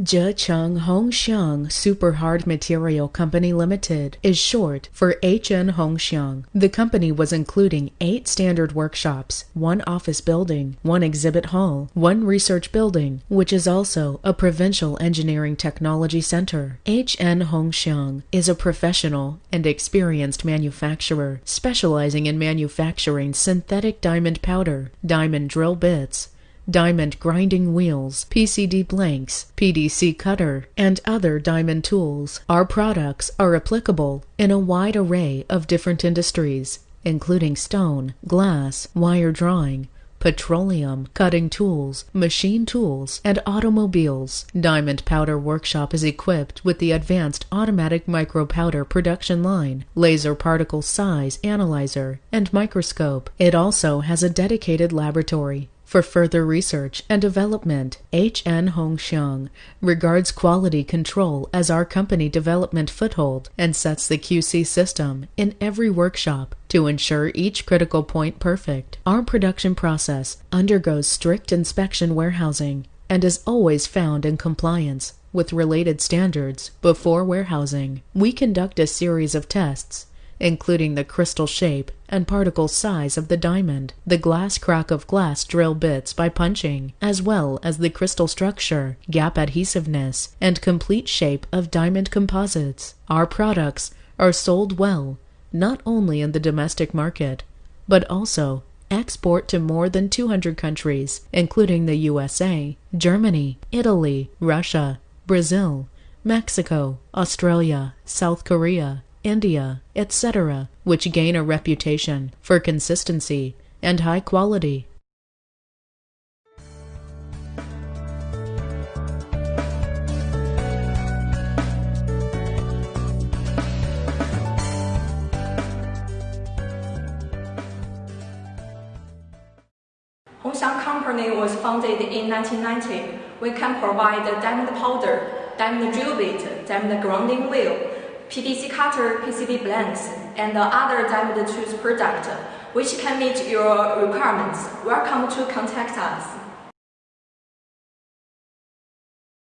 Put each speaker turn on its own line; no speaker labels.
Zhecheng Hongxiang Super Hard Material Company Limited is short for HN Hongxiang. The company was including eight standard workshops, one office building, one exhibit hall, one research building, which is also a provincial engineering technology center. HN Hongxiang is a professional and experienced manufacturer specializing in manufacturing synthetic diamond powder, diamond drill bits, diamond grinding wheels, PCD blanks, PDC cutter, and other diamond tools. Our products are applicable in a wide array of different industries, including stone, glass, wire drawing, petroleum, cutting tools, machine tools, and automobiles. Diamond Powder Workshop is equipped with the advanced automatic micro powder production line, laser particle size analyzer, and microscope. It also has a dedicated laboratory. For further research and development, HN Hongxiang regards quality control as our company development foothold and sets the QC system in every workshop to ensure each critical point perfect. Our production process undergoes strict inspection warehousing and is always found in compliance with related standards before warehousing. We conduct a series of tests including the crystal shape and particle size of the diamond, the glass crack of glass drill bits by punching, as well as the crystal structure, gap adhesiveness, and complete shape of diamond composites. Our products are sold well, not only in the domestic market, but also export to more than 200 countries, including the USA, Germany, Italy, Russia, Brazil, Mexico, Australia, South Korea, India, etc., which gain a reputation for consistency and high quality.
鸿翔 Company was founded in 1990. We can provide diamond powder, diamond drill bit, diamond grinding wheel, PDC cutter, PCD blanks, and other diamond tools product which can meet your requirements. Welcome to contact us.